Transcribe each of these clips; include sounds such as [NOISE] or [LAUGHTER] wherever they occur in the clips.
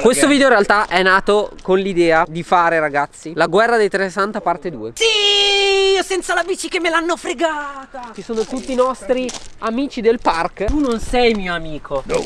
Questo video in realtà è nato con l'idea di fare ragazzi La guerra dei 360 parte 2 Sì, io senza la bici che me l'hanno fregata. Ci sono tutti i nostri amici del park. Tu non sei mio amico. No.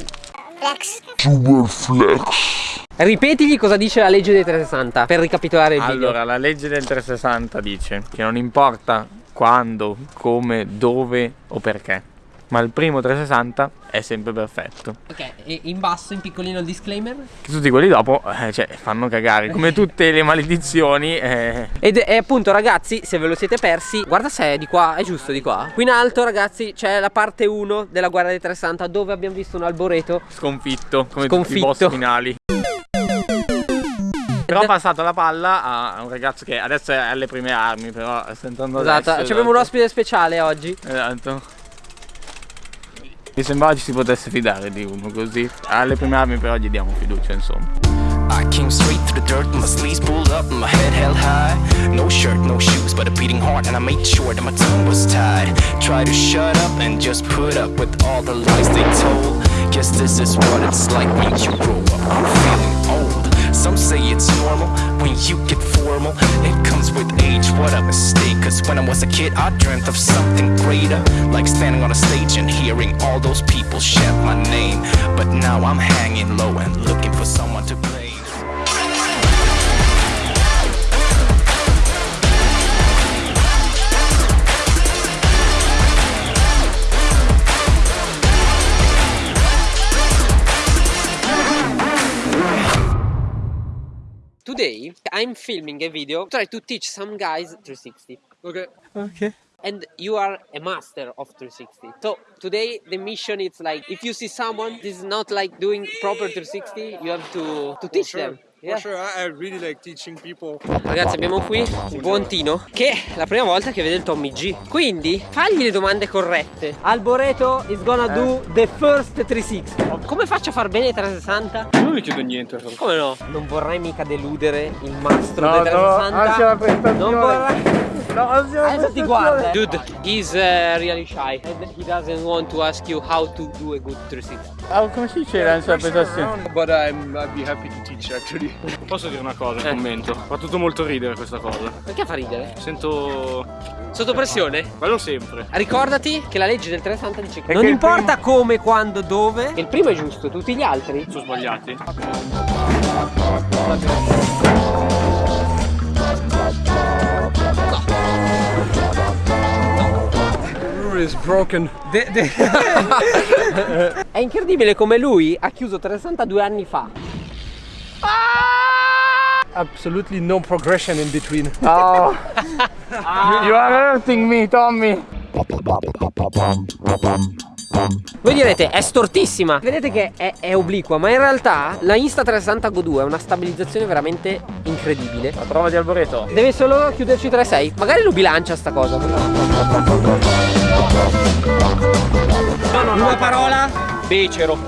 Flex. Super flex. Ripetigli cosa dice la legge dei 360 per ricapitolare il video. Allora, la legge del 360 dice che non importa quando, come, dove o perché ma il primo 360 è sempre perfetto. Ok, e in basso, in piccolino il disclaimer? Che tutti quelli dopo, eh, cioè, fanno cagare, come [LAUGHS] tutte le maledizioni. Eh. Ed è appunto ragazzi, se ve lo siete persi, guarda se è di qua, è giusto di qua. Qui in alto ragazzi c'è la parte 1 della guerra dei 360 dove abbiamo visto un alboreto Sconfitto, come Sconfitto. tutti i boss finali. Però ho passato la palla a un ragazzo che adesso è alle prime armi, però sta entrando Esatto, adesso. abbiamo un ospite speciale oggi Esatto. Mi sembrava ci si potesse fidare di uno così. Alle prime armi però gli diamo fiducia, insomma. I came straight through the dirt, my sleeves pulled up, my head held high. No shirt, no shoes, but a beating heart, and I made sure that my tongue was tied. Try to shut up and just put up with all the lies they told. Guess this is what it's like when you grow up feeling old. Some say it's normal when you get formal. It comes with age, what a mistake. Cause when I was a kid, I dreamt of something greater. Like standing on a stage and hearing all those people shout my name. But now I'm hanging low and looking for someone Today I'm filming a video try to teach some guys 360 Ok. Ok. and you are a master of 360 so today the mission is like if you see someone this is not like doing proper 360 you have to to teach sure. them Yeah. For sure, I, I really like teaching people. Ragazzi abbiamo qui il buon Tino che è la prima volta che vede il Tommy G Quindi fagli le domande corrette Alboreto is gonna do the first 360 Come faccio a far bene 360? Non gli chiedo niente. Come no? Non vorrei mica deludere il mastro No, dei no, 360 anzi la prestazione. Non vorrei La Adesso ti guarda Dude, he's uh, really shy and he doesn't want to ask you how to do a good 360 Ah, come si dice la sua prestazione? But I'm, I'd be happy to teach actually. [LAUGHS] Posso dire una cosa, Eh. un commento? Fa tutto molto ridere questa cosa. Perché fa ridere? Sento... Sotto pressione? Ma non sempre. Ricordati che la legge del 360 dice che non importa come, quando, dove Il primo è giusto, tutti gli altri Sono sbagliati. Is broken. [LAUGHS] È incredibile come lui ha chiuso 362 anni fa Absolutely no progression in between. Oh. You are hurting me, Tommy. Voi direte è stortissima. Vedete che è, è obliqua Ma in realtà la Insta360 Go 2 è una stabilizzazione veramente incredibile. La prova di Alboreto. Deve solo chiuderci 3-6 Magari lo bilancia sta cosa. Una parola? Becero.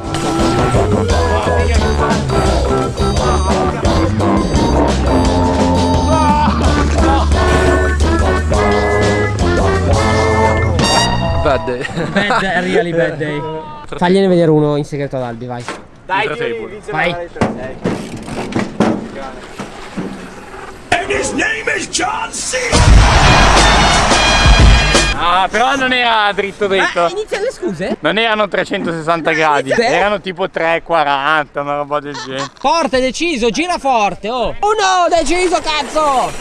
Bad day. Bad, really bad day Fagliene vedere uno in segreto ad Albi vai Dai, table. Vai Ah, però non era dritto dritto. Ah, inizia le scuse? Non erano 360 gradi, Sì. erano tipo 340, una roba del genere. Forte, deciso, gira forte, oh Uno, deciso, cazzo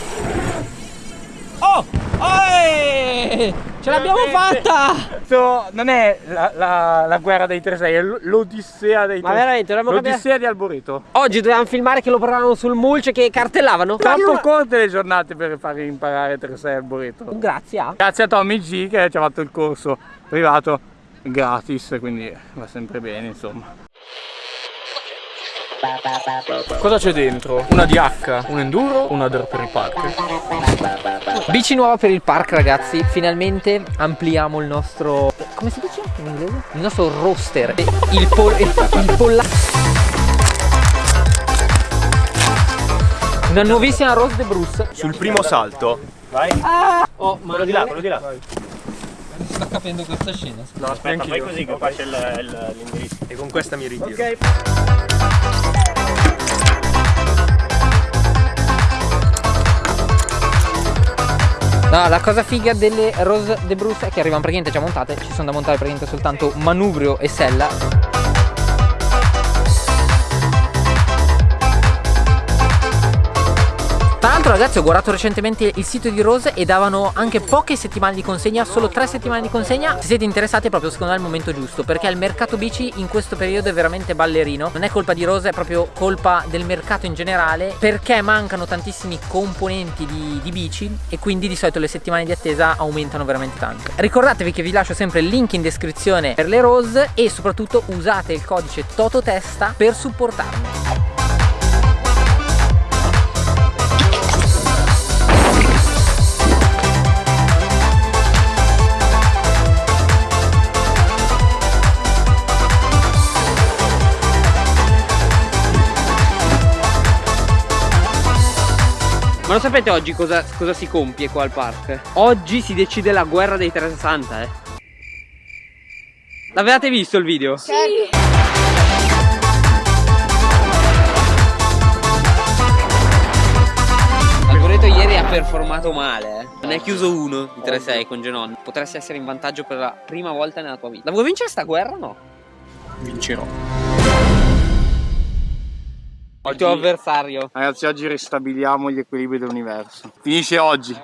Oh, Oi! Ce l'abbiamo fatta! Questo non è la, la- la guerra dei 3-6, è l'odissea dei 3 Ma veramente, L'odissea di Alboreto. Oggi dovevamo filmare che lo provavano sul mulch che cartellavano Troppo corte le giornate per far imparare 3-6 Alboreto. Grazie a Grazie a Tommy G che ci ha fatto il corso privato gratis, quindi va sempre bene insomma. Cosa c'è dentro? Una DH, un enduro, una dirt per il park. Bici nuova per il park ragazzi Finalmente ampliamo il nostro Come si dice in inglese? Il nostro roster Il, pol il polla Una nuovissima Rose de Bruce Sul primo salto. Oh ma Quello di là, quello di là. sta capendo questa scena No, aspetta, fai così che il- l'indirizzo. E con questa mi ritiro. Ok No, la cosa figa delle Rose de Bruce è che arrivano praticamente già montate, ci sono da montare praticamente soltanto manubrio e sella. L'altro ragazzi ho guardato recentemente il sito di Rose e davano anche poche settimane di consegna, solo tre settimane di consegna. Se siete interessati è proprio secondo me il momento giusto perché il mercato bici in questo periodo è veramente ballerino. Non è colpa di Rose, è proprio colpa del mercato in generale perché mancano tantissimi componenti di, di bici e quindi di solito le settimane di attesa aumentano veramente tanto. Ricordatevi che vi lascio sempre il link in descrizione per le Rose e soprattutto usate il codice TOTOTESTA per supportarmi. Ma lo sapete oggi cosa, cosa si compie qua al park? Oggi si decide la guerra dei 360 eh L'avevate visto il video? Sì Alboreto ieri ha performato male eh. Non è chiuso uno di 3-6 con Genon Potresti essere in vantaggio per la prima volta nella tua vita La vuoi vincere sta guerra o no? Vincerò. Il tuo avversario Ragazzi, oggi ristabiliamo gli equilibri dell'universo. Finisce oggi.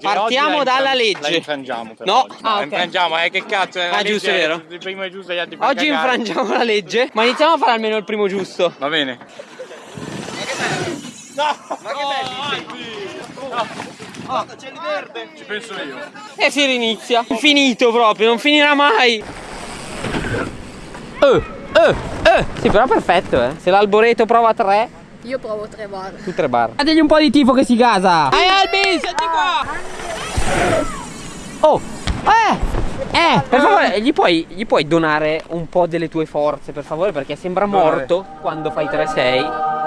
Partiamo Oggi la dalla legge. La infrangiamo però No. oggi. Ah, ok. infrangiamo, eh che cazzo è Ah, giusto, è vero. Il primo è giusto e gli altri Oggi cagare. infrangiamo la legge Ma iniziamo a fare almeno il primo giusto Va bene. Ci penso io. E si rinizia Finito proprio, non finirà mai Eh, eh, eh. Sì però perfetto eh. Se l'alboreto prova 3 Io provo tre bar. Tu 3 bar. Dategli un po' di tifo che si gasa. Dai Albi, senti qua. Oh Eh. Eh, per favore, gli puoi, gli puoi donare un po' delle tue forze, per favore, perché sembra morto quando fai 3-6.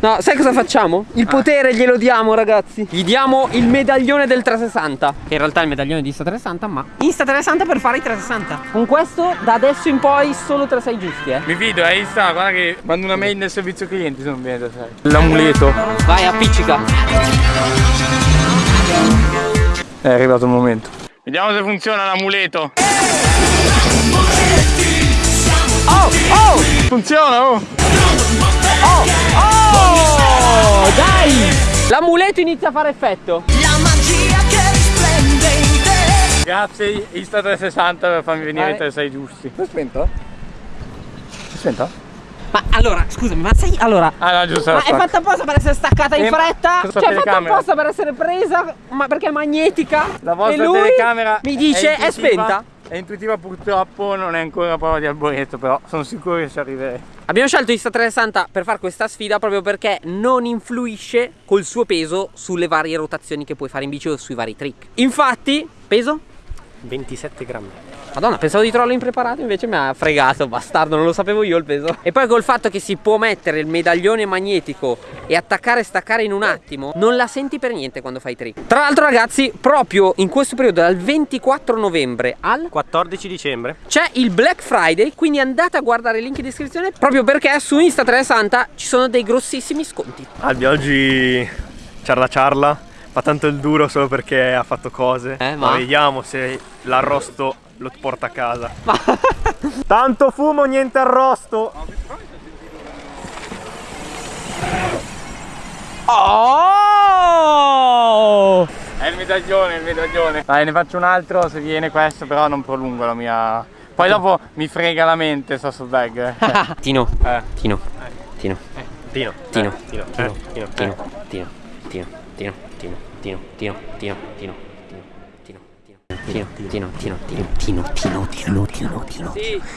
No, sai cosa facciamo? Il potere glielo diamo, ragazzi. Gli diamo il medaglione del 360. Che in realtà è il medaglione di Insta 360, ma Insta 360 per fare i 360. Con questo, da adesso in poi, solo 3-6 giusti, eh. Mi fido, è Insta, guarda che mando una mail nel servizio clienti se non viene da sai. L'amuleto. Vai, appiccica. È arrivato il momento. Vediamo se funziona l'amuleto. Oh, oh, Funziona, oh! Oh, dai! L'amuleto inizia a fare effetto. Grazie Insta360 per farmi venire Vai. i 36 giusti. L'hai spento? L'hai spento? Ma allora, scusami, ma sai, allora... Ah no, giusto. Ma la è fatta apposta per essere staccata in fretta? Cioè è fatta apposta per essere presa, ma perché è magnetica? La vostra e lui telecamera mi dice è, intuitiva- spenta. È intuitiva purtroppo, non è ancora prova di arboreto, però sono sicuro che ci arriverei. Abbiamo scelto Insta360 per fare questa sfida proprio perché non influisce col suo peso sulle varie rotazioni che puoi fare in bici o sui vari trick. Infatti, peso? 27 grammi. Madonna, pensavo di trovarlo impreparato, invece mi ha fregato, bastardo, non lo sapevo io il peso. E poi col fatto che si può mettere il medaglione magnetico e attaccare e staccare in un attimo, non la senti per niente quando fai trick. Tra l'altro ragazzi, proprio in questo periodo, dal 24 novembre al 14 dicembre. c'è il Black Friday, quindi andate a guardare il link in descrizione proprio perché su Insta360 ci sono dei grossissimi sconti. Albi oggi ciarla ciarla. Fa tanto il duro solo perché ha fatto cose. Eh, ma? vediamo se l'arrosto lo porta a casa. [LAUGHS] Tanto fumo, niente arrosto. Oh! È il medaglione, il medaglione. Dai, ne faccio un altro se viene questo, però non prolungo la mia... Poi dopo mi frega la mente, sto sul bag. [LAUGHS] Tino, eh. Tino, Tino, Tino. Tino. Eh, Tino. Eh. Tino. Tino, Tino, Tino, Tino, Tino, Tino, Tino, Tino, Tino, Tino, Tino, Tino, Tino, Tino, Tino, Tino, Tino, Tino.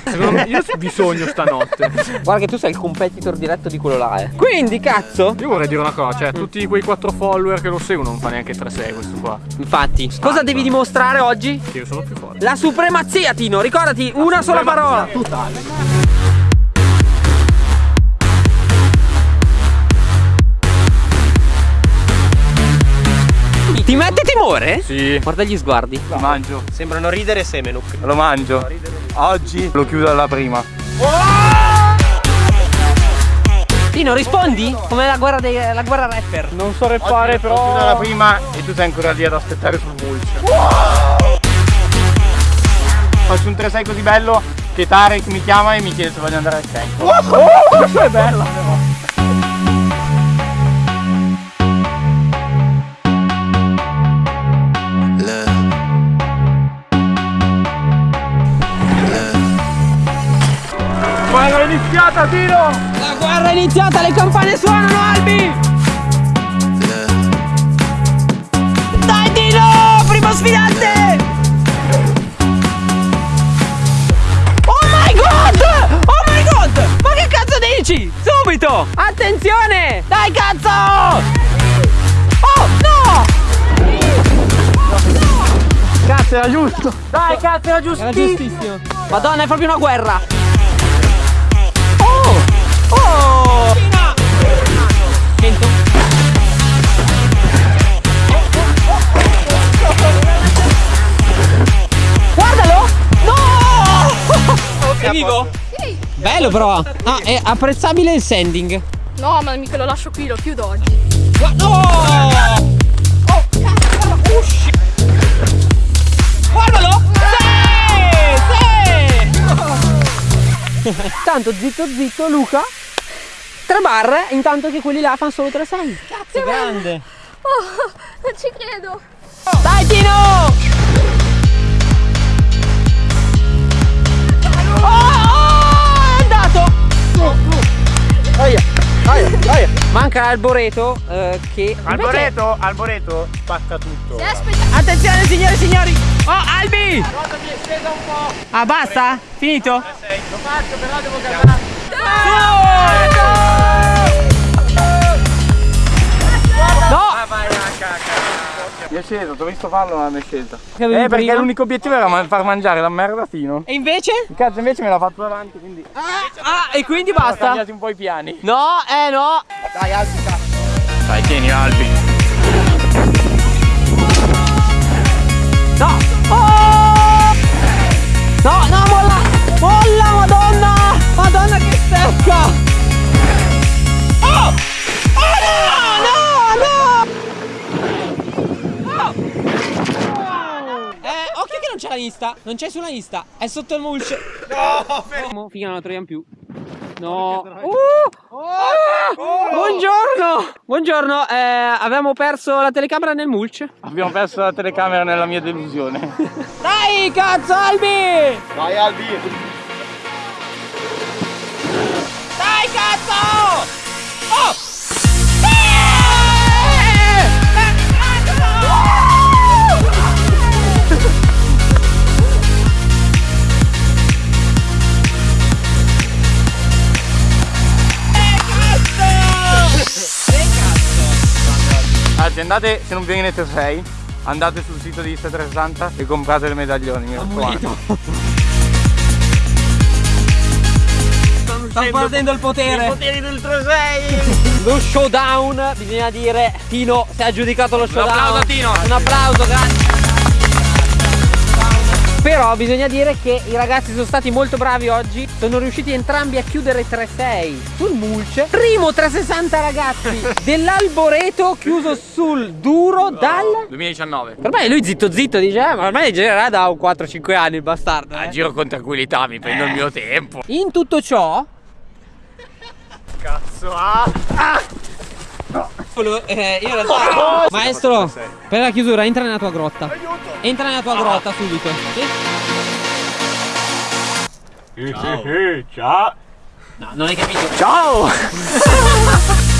Secondo me io ho bisogno stanotte. Guarda che tu sei il competitor diretto di quello là, eh. Quindi, cazzo, Io vorrei dire una cosa, cioè tutti quei 4 follower che lo seguono non fa neanche 3-6 questo qua. infatti, cosa devi dimostrare oggi? Che io sono più forte. La supremazia, Tino, ricordati, una sola parola. Ti mette timore? Sì, Guarda gli sguardi. lo mangio. Sembrano ridere Semenuk. Lo mangio. Oggi lo chiudo alla prima. Tino, rispondi? Come la guerra, dei, la guerra rapper. Non so rappare però. la prima e tu sei ancora lì ad aspettare sul mulch. Faccio un 3-6 così bello che Tarek mi chiama e mi chiede se voglio andare al centro. Oh, è bella però. Iniziata Tino! La guerra è iniziata, le campane suonano, Albi! Dai Tino, primo sfidante! Oh my god! Oh my god! Ma che cazzo dici? Subito! Attenzione! Dai cazzo! Oh no! Cazzo era giusto! Dai cazzo era giustissimo! Madonna è proprio una guerra! Oh! Oh! Guardalo! No! È vivo? Bello però! Ah, è apprezzabile il sending. No, ma mica lo lascio qui, lo chiudo oggi. No! Oh, cazzo! Usci! Guardalo! Sì! Sì! Tanto zitto zitto Luca Tre barre intanto che quelli là fanno solo 3-6 Cazzo grande Oh, non ci credo. Dai Tino! Oh, oh, è andato! Manca Alboreto eh, che Alboreto, Alboreto, spacca tutto. Attenzione signore e signori Oh Albi Ah basta? Finito? Lo faccio però devo calmare. No! È sceso, ti ho visto farlo ma mi è avevi Eh perché prima? l'unico obiettivo era far mangiare la merda a Tino. E invece? Il cazzo invece me l'ha fatto davanti quindi ho Ah e quindi basta cambiato un po' i piani. No eh no Dai alzi cazzo. Dai tieni Albi. No Oh No no molla Molla madonna Madonna che stecca Oh Oh no no no Oh. Eh, occhio che non c'è la Insta, non c'è sulla Insta, è sotto il mulch. No, figa non la troviamo più. No. Uh! Ah! Buongiorno! Buongiorno, eh, abbiamo perso la telecamera nel mulch. Abbiamo perso la telecamera nella mia delusione. [LAUGHS] Dai, cazzo, Albi! Vai Albi. Dai, cazzo! Oh! Anzi andate, se non vi venite 6, andate sul sito di Insta360 e comprate le medaglioni, mi raccomando. Sta perdendo il potere. poteri del 3-6! [LAUGHS] Lo showdown, bisogna dire, Tino si è aggiudicato lo showdown. applauso a Tino. Un applauso, grazie. Però bisogna dire che i ragazzi sono stati molto bravi oggi Sono riusciti entrambi a chiudere 3-6 sul mulch Primo 360 ragazzi [LAUGHS] dell'Alboreto chiuso sul duro dal... 2019. Ormai lui zitto zitto dice eh, ma ormai girerà da un 4-5 anni il bastardo A eh. giro con tranquillità, mi prendo il mio tempo. In tutto ciò Cazzo, ah! Volevo- eh, io in realtà- Maestro, per la chiusura entra nella tua grotta. Entra nella tua grotta subito. Sì? Ciao! No, non hai capito. Ciao! [LAUGHS]